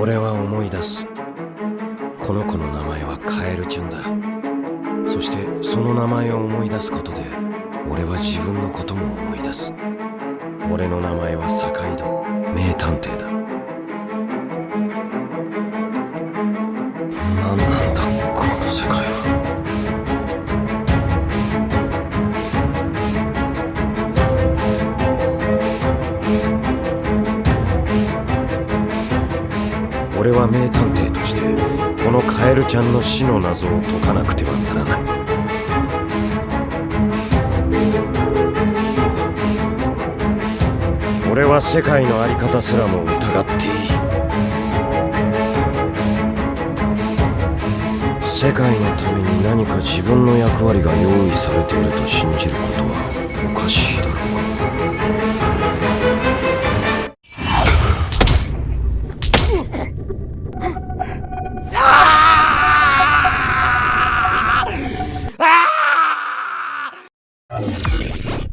俺は思い出す。この子の名前はカエルちゃんだ。そしてその名前を思い出すことで俺は自分のことも思い出す。俺の名前は坂井戸名探偵だ。俺は名探偵としてこのカエルちゃんの死の謎を解かなくてはならない。俺は世界の在り方すらも疑っていい。世界のために何か自分の役割が用意されていると信じることはおかしいだろう。Um...